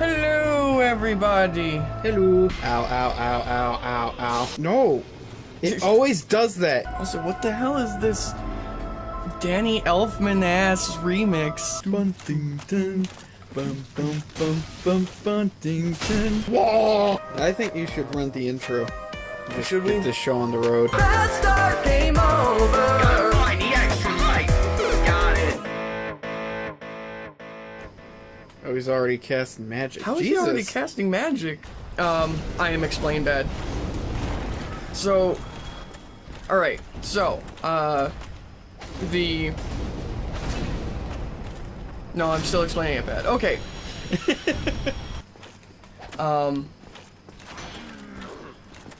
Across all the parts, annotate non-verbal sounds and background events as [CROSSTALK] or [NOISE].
Hello, everybody. Hello. Ow, ow, ow, ow, ow, ow. No. It [LAUGHS] always does that. Also, what the hell is this Danny Elfman ass remix? Buntington. Bum, bum, bum, bum, Buntington. Whoa! I think you should run the intro. Just Should get we? this show on the road. Oh, he's already casting magic. How is Jesus. he already casting magic? Um, I am explain bad. So, alright, so, uh, the... No, I'm still explaining it bad. Okay. [LAUGHS] um...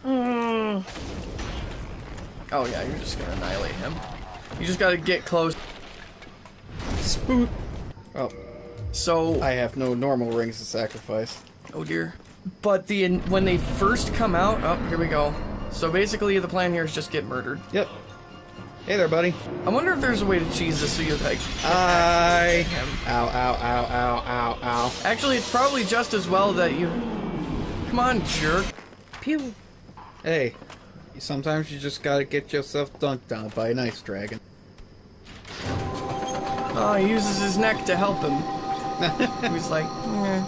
mm. oh yeah, you're just gonna annihilate him. You just gotta get close. Spook. Oh, So, I have no normal rings to sacrifice. Oh dear. But the when they first come out, oh, here we go. So basically, the plan here is just get murdered. Yep. Hey there, buddy. I wonder if there's a way to cheese this so you like. I. Ow, ow, ow, ow, ow, ow. Actually, it's probably just as well that you. Come on, jerk. Pew. Hey, sometimes you just gotta get yourself dunked on by an ice dragon. Oh, he uses his neck to help him. [LAUGHS] He's like, eh.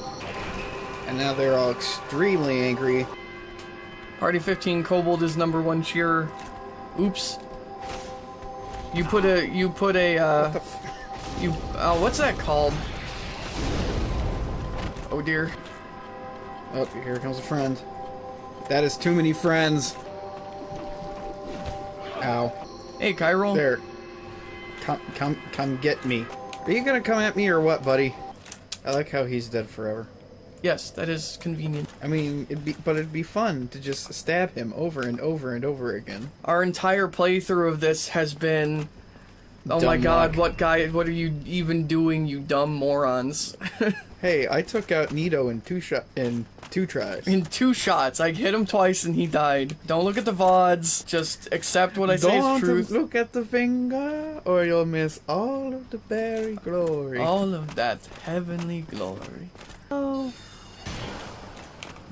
And now they're all extremely angry. Party 15 Kobold is number one cheerer. Oops. You put a you put a uh, you oh what's that called? Oh dear. Oh, here comes a friend. That is too many friends. Ow. Hey, Chiral. There. Come, come, come get me. Are you gonna come at me or what, buddy? I like how he's dead forever. Yes, that is convenient. I mean, it'd be, but it'd be fun to just stab him over and over and over again. Our entire playthrough of this has been Oh my god, luck. what guy what are you even doing, you dumb morons? [LAUGHS] Hey, I took out Nito in two shot in two tries. In two shots, I hit him twice and he died. Don't look at the VODs, just accept what I say is Don't truth. look at the finger, or you'll miss all of the berry glory. All of that heavenly glory. Oh.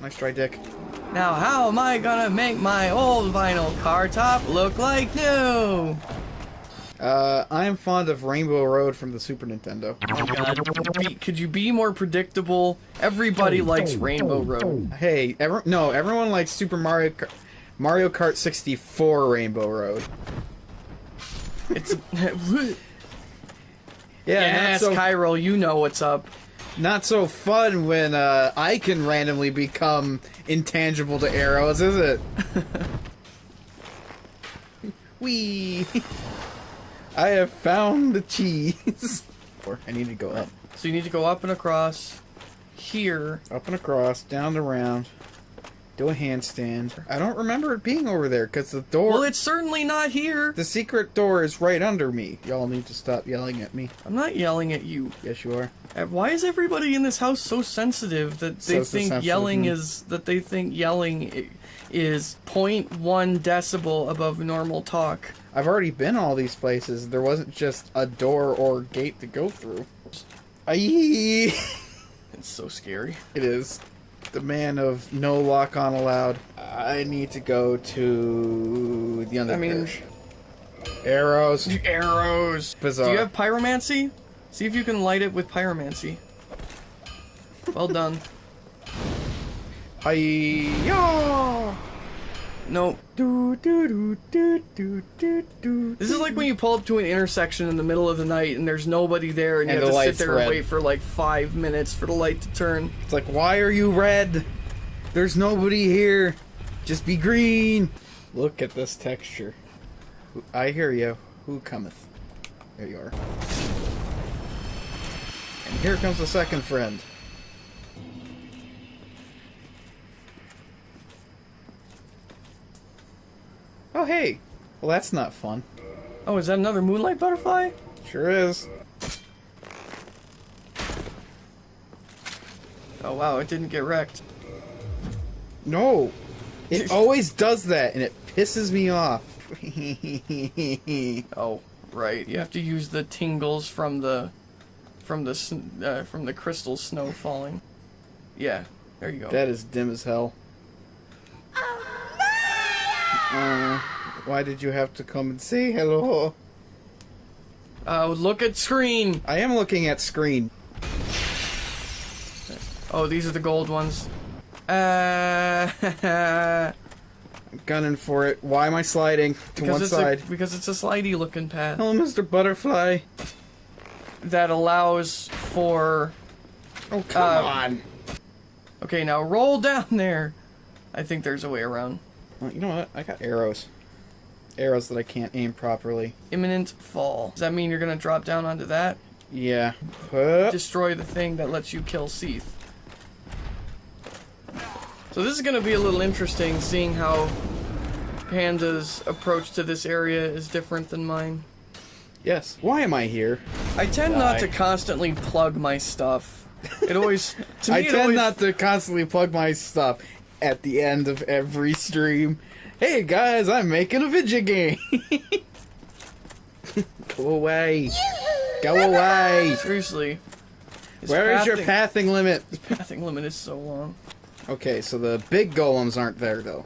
Nice try, Dick. Now how am I gonna make my old vinyl car top look like new? Uh, I am fond of Rainbow Road from the Super Nintendo. Be- Could you be more predictable? Everybody likes Rainbow Road. Hey, ever no, everyone likes Super Mario Kart, Mario Kart 64 Rainbow Road. It's [LAUGHS] [LAUGHS] Yeah, yes, not so Chiral, you know what's up. not so fun when uh, I can randomly become intangible to arrows, is it? [LAUGHS] Wee. I have found the cheese. [LAUGHS] or I need to go up, So you need to go up and across here. up and across, down and around. Do a handstand. I don't remember it being over there because the door. Well, it's certainly not here. The secret door is right under me. Y'all need to stop yelling at me. I'm not yelling at you. Yes, you are. Uh, Why is everybody in this house so sensitive that they So think yelling hmm. is that they think yelling is 0.1 decibel above normal talk? I've already been all these places. There wasn't just a door or gate to go through. Aye. [LAUGHS] It's so scary. It is. The man of no lock on allowed. I need to go to the underparish. I mean- arrows. Arrows. Bizarre. Do you have pyromancy? See if you can light it with pyromancy. Well done. Hi-ya! No. Do do do. This is like when you pull up to an intersection in the middle of the night and there's nobody there and, And you have to sit there red. and wait for like five minutes for the light to turn. It's like, why are you red? There's nobody here. Just be green. Look at this texture. I hear you. Who cometh? There you are. And here comes the second friend. Oh, hey. Well, that's not fun. Oh, is that another moonlight butterfly? Sure is. Oh wow, it didn't get wrecked. No. It [LAUGHS] always does that, and it pisses me off. [LAUGHS] Oh, right. You have to use the tingles from the from the uh, from the crystal snow falling. Yeah, there you go. That is dim as hell. Uh, why did you have to come and say hello? Uh, look at screen. I am looking at screen. Oh, these are the gold ones. Uh, [LAUGHS] I'm gunning for it. Why am I sliding to because one it's side? A, because it's a slidey looking path Hello, Mr. Butterfly. that allows for. Oh, come Uh, on. Okay, now roll down there. I think there's a way around. Well, you know what? I got arrows. Arrows that I can't aim properly. Imminent fall. Does that mean you're gonna drop down onto that? Yeah. Hup. Destroy the thing that lets you kill Seath. So this is gonna be a little interesting, seeing how Panda's approach to this area is different than mine. Yes. Why am I here? I tend not to constantly plug my stuff. It always to [LAUGHS] me I tend always, not to constantly plug my stuff at the end of every stream. Hey guys, I'm making a video game. [LAUGHS] Go away. Go away. seriously. Where is your pathing- limit? limit? pathing limit is so long. Okay, so the big golems aren't there though.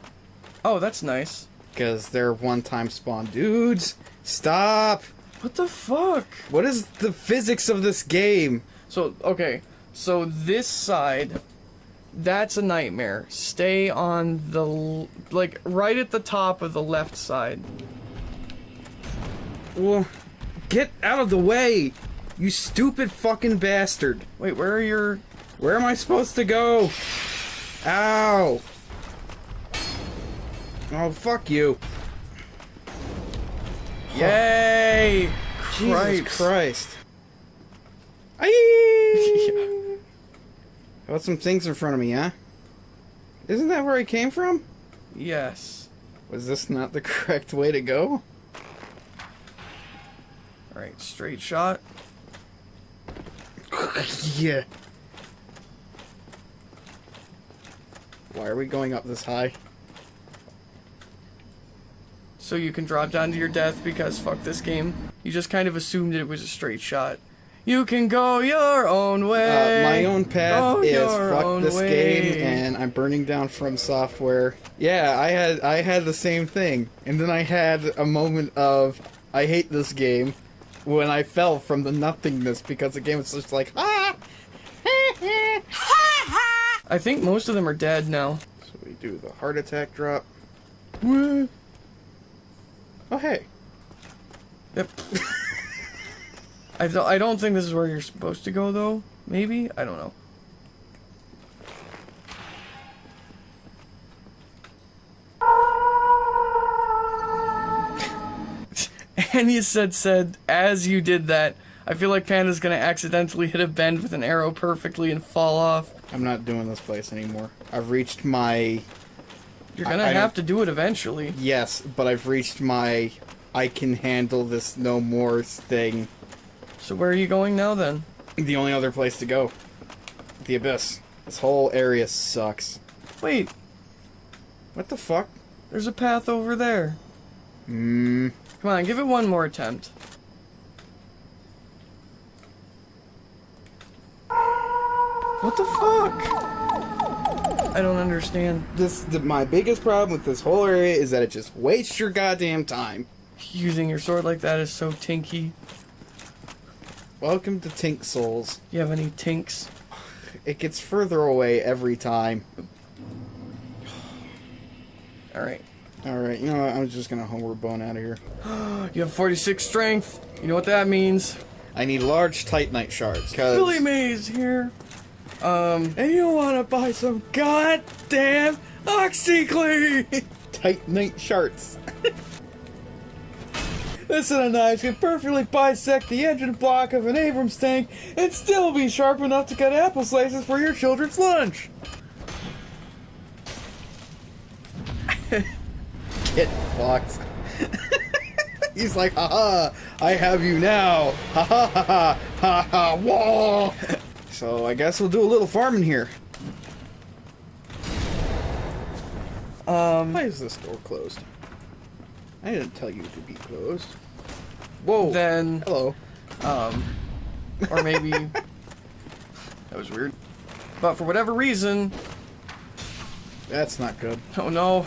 Oh, that's nice. Because they're one time spawn. Dudes, stop! What the fuck? What is the physics of this game? So, okay. So this side, that's a nightmare. Stay on the, like, right at the top of the left side. Well, get out of the way! You stupid fucking bastard! Wait, where are your... Where am I supposed to go? Ow! Oh, fuck you. Yay! Jesus Christ. Christ. Aye! How about some things in front of me, huh? Isn't that where I came from? Yes. Was this not the [LAUGHS] correct way to go? Alright, straight shot. [LAUGHS] yeah. Why are we going up this high? So you can drop down to your death because fuck this game. You just kind of assumed it was a straight shot. You can go your own way. Uh, my own path Go is fuck this way. game, and I'm burning down from software. Yeah, I had I had the same thing, and then I had a moment of I hate this game when I fell from the nothingness because the game was just like ah. I think most of them are dead now. So we do the heart attack drop. Oh hey, Yep. [LAUGHS] I don't. I don't think this is where you're supposed to go, though. Maybe I don't know. [LAUGHS] and you said said as you did that. I feel like Panda's gonna accidentally hit a bend with an arrow perfectly and fall off. I'm not doing this place anymore. I've reached my You're gonna I have don't- to do it eventually. yes, but I've reached my I can handle this no more thing. So where are you going now then? The only other place to go. The abyss. This whole area sucks. Wait, What the fuck? there's a path over there. Hmm. Come on, give it one more attempt. What the fuck? I don't understand. This the, my biggest problem with this whole area is that it just wastes your goddamn time. Using your sword like that is so tinky. Welcome to Tink Souls. You have any tinks? It gets further away every time. Alright. Alright, you know what? I'm just gonna homeward bone out of here. [GASPS] You have 46 strength. You know what that means. I need large titanite shards. Cause Billy Mays here. Um, and you wanna buy some goddamn OxiClean! [LAUGHS] titanite shards. [LAUGHS] This set of knives can perfectly bisect the engine block of an Abrams tank and still be sharp enough to cut apple slices for your children's lunch. [LAUGHS] Get fucked. [LAUGHS] He's like, haha, I have you now. Ha ha ha ha ha ha whoa. So I guess we'll do a little farming here. Um, Why is this door closed? I didn't tell you to be closed. Whoa. then, Hello. um, or maybe [LAUGHS] that was weird. But for whatever reason, That's not good. oh no,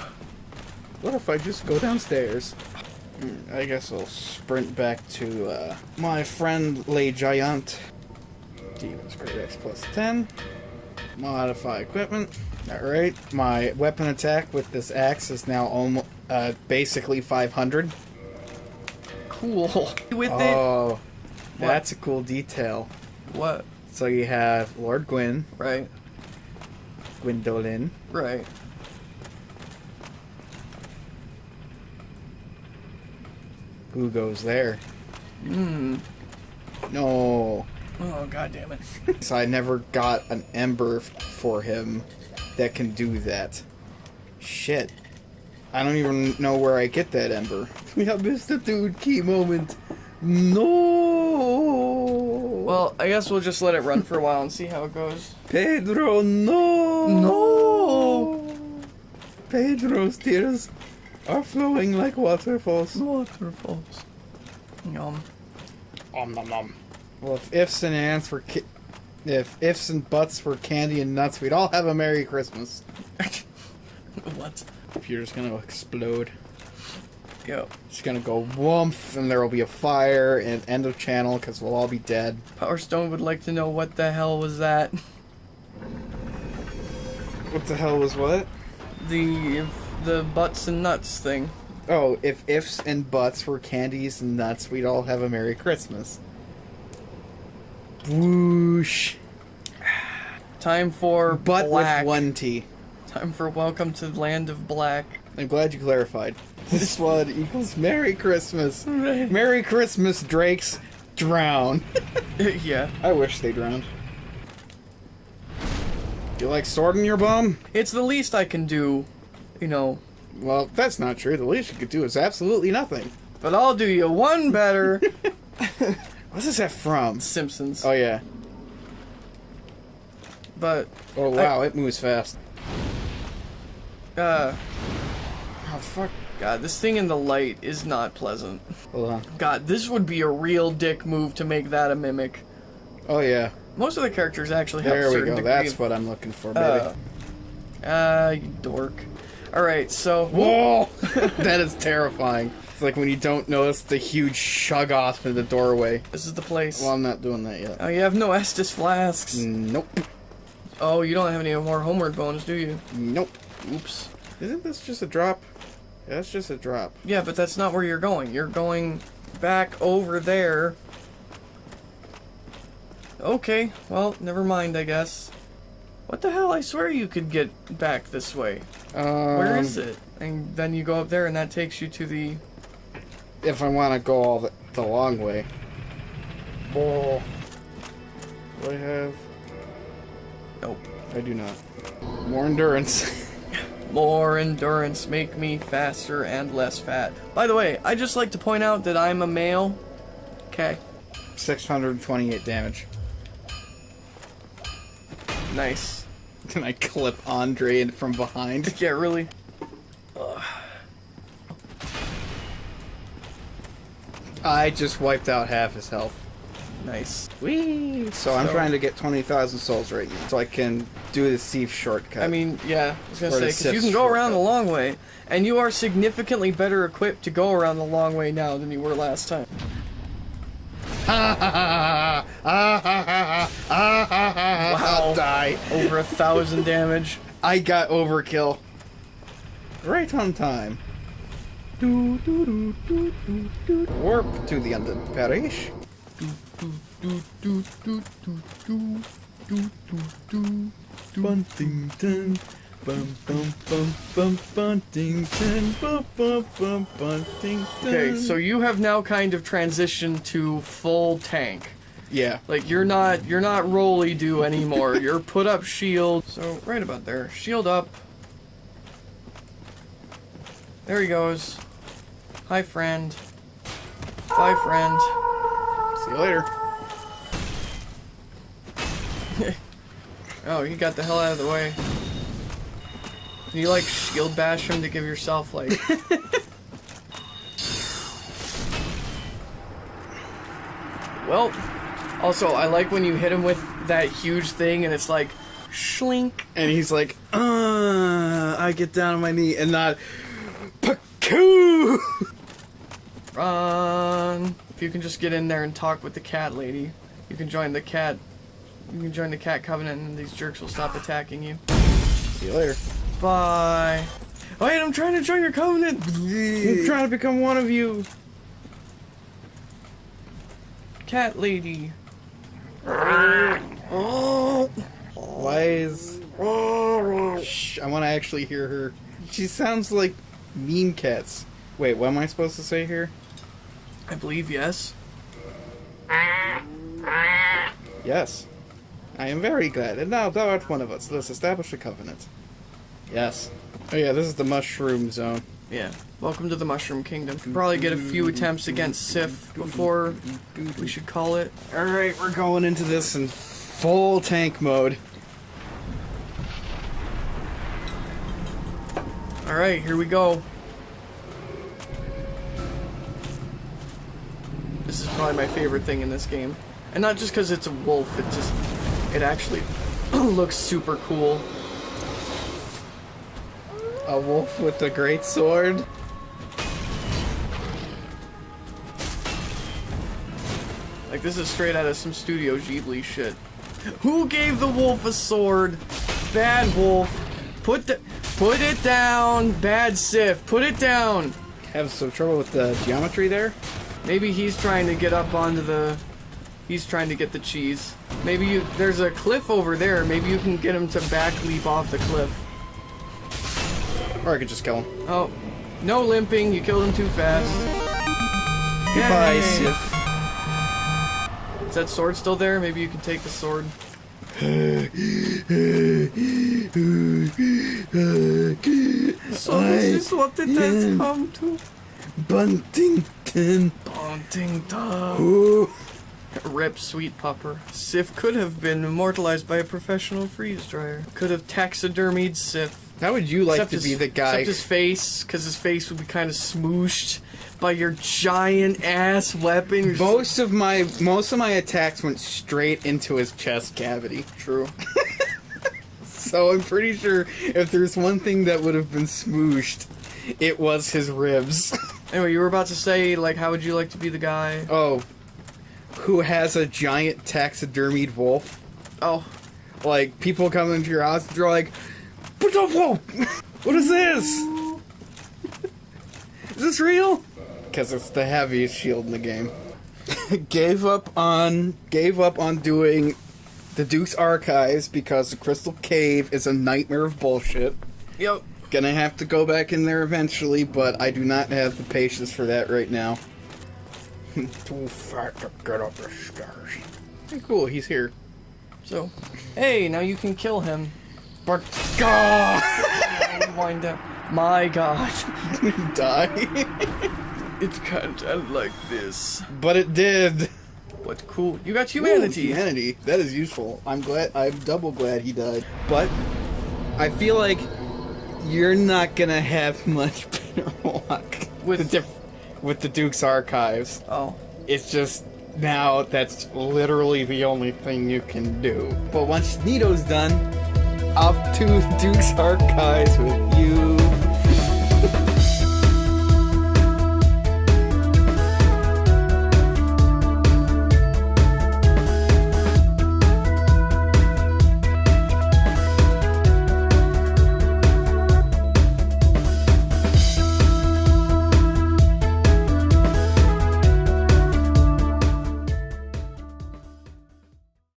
What if I just go downstairs? Hmm, I guess I'll sprint back to uh, my friend Le Giant. Demon's Greataxe plus 10. Modify equipment. Alright, my weapon attack with this axe is now almost uh, basically 500. Cool. [LAUGHS] With Oh, that's a cool detail. what? So you have Lord Gwyn, Right, Gwyndolin, right. who goes there? Hmm. No. Oh god damn it. [LAUGHS] So I never got an ember for him that can do that. Shit. I don't even know where I get that ember. Yeah, the Dude, key moment. No. Well, I guess we'll just let it run for a while and see how it goes. Pedro, no. No. Pedro's tears are flowing like waterfalls. Waterfalls. Yum. Om nom nom. Well, if ifs and ants were ki- if ifs and buts were candy and nuts, we'd all have a Merry Christmas. [LAUGHS] what? Computer's gonna explode. Yo. It's gonna go woomph, and there will be a fire and end of channel because we'll all be dead. Power Stone would like to know what the hell was that? What the hell was what? The if, the butts and nuts thing. Oh, if ifs and buts were candies and nuts, we'd all have a Merry Christmas. Whoosh. Time for But black. with one T. Time for Welcome to the Land of Black. I'm glad you clarified. This [LAUGHS] one equals Merry Christmas. Merry Christmas, Drakes. Drown. [LAUGHS] yeah. I wish they drowned. You like sword in your bum? It's the least I can do, you know. Well, that's not true. The least you could do is absolutely nothing. But I'll do you one better. [LAUGHS] What's this that from? Simpsons. Oh yeah. But Oh wow, it moves fast. uh Oh fuck. God, this thing in the light is not pleasant. Hold on. God, this would be a real dick move to make that a mimic. Oh yeah. Most of the characters actually have a There we go. That's of- what I'm looking for, baby. Uh, uh, you dork. Alright, so. Whoa! [LAUGHS] that is terrifying. It's like when you don't notice the huge shug off in the doorway. This is the place. Well, I'm not doing that yet. Oh, you have no Estus flasks. Nope. Oh, you don't have any more homeward bones, do you? Nope. Oops. Isn't this just a drop? Yeah, that's just a drop. Yeah, but that's not where you're going. You're going back over there. Okay, well, never mind, I guess. What the hell? I swear you could get back this way. Um, Where is it? And then you go up there, and that takes you to the. If I want to go all the, the long way. Oh. Do I have? Nope. I do not. More endurance. [LAUGHS] More endurance, make me faster and less fat. By the way, I just like to point out that I'm a male. Okay, 628 damage. nice. [LAUGHS] Can I clip Andre from behind? [LAUGHS] Yeah, really. I just wiped out half his health. Nice. Whee! So, so I'm trying to get 20,000 souls right now, so I can do the thief shortcut. I mean, yeah, I was gonna or say, because you can go shortcut. around the long way, and you are significantly better equipped to go around the long way now than you were last time. Ha ha ha ha! Ha ha ha ha! die. Over a thousand damage. I got overkill. Right on time. Do, do, do, Warp to the end of Parish. Buntington. Bum bum bum bum Buntington. Bum bum bum Buntington. Okay, so you have now kind of transitioned to full tank. yeah. Like you're not you're not rolly do anymore. [LAUGHS] you're put up shield. So right about there. Shield up. There he goes. Hi friend. Bye friend. See you later. [LAUGHS] Oh, you got the hell out of the way. You like shield bash him to give yourself like [LAUGHS] Well, also I like when you hit him with that huge thing and it's like Schlink. and he's like, uh, I get down on my knee and not, Pakoo! [LAUGHS] Run. If you can just get in there and talk with the cat lady, you can join the cat. You can join the cat covenant, and these jerks will stop attacking you. See you later. Bye. Wait, I'm trying to join your covenant. I'm trying to become one of you. Cat lady. Oh. Why is? Shh, I want to actually hear her. She sounds like mean cats. Wait, what am I supposed to say here? I believe yes. Yes. I am very glad. And now thou art one of us. Let's establish a covenant. Yes. Oh yeah, this is the mushroom zone. Yeah. Welcome to the Mushroom Kingdom. Probably get a few attempts against Sif before we should call it. Alright, we're going into this in full tank mode. Alright, here we go. This is probably my favorite thing in this game. And not just because it's a wolf, it just, it actually [CLEARS THROAT] looks super cool. A wolf with a great sword. Like this is straight out of some Studio Ghibli shit. Who gave the wolf a sword? Bad wolf. Put the, put it down. Bad Sif. Put it down. Have some trouble with the geometry there. Maybe he's trying to get up onto the. He's trying to get the cheese. Maybe you. There's a cliff over there. Maybe you can get him to back leap off the cliff. Or I could just kill him. Oh, no limping. You killed him too fast. Goodbye, Yay. Sif. Is that sword still there? Maybe you can take the sword. [LAUGHS] So this is what it has come to. Buntington. Ooh. Rip, sweet pupper. Sif could have been immortalized by a professional freeze dryer. Could have taxidermied Sif. How would you like except to his, be the guy? Except his face, because his face would be kind of smooshed by your giant ass weapon. You're just- Most of my most of my attacks went straight into his chest cavity. True. [LAUGHS] So I'm pretty sure if there's one thing that would have been smooshed, it was his ribs. [LAUGHS] Anyway, you were about to say, like, how would you like to be the guy? oh, who has a giant taxidermied wolf? Oh, Like people come into your house and they're like, "What the wolf? [LAUGHS] What is this? [LAUGHS] is this real?" Because it's the heaviest shield in the game. [LAUGHS] gave up on gave up on doing the Duke's archives because the Crystal Cave is a nightmare of bullshit. yep. Gonna have to go back in there eventually, but I do not have the patience for that right now. [LAUGHS] Too fat to get up the stairs. Hey, cool, he's here. So, hey, now you can kill him. But God, [LAUGHS] Wind up. My God. die. [LAUGHS] It can't end like this. but it did. What cool. You got humanity. Ooh, humanity. That is useful. I'm glad. I'm double glad he died. But I feel like you're not gonna have much better luck With- the with the Duke's archives. Oh. It's just now that's literally the only thing you can do. But once Nito's done, up to Duke's archives with you.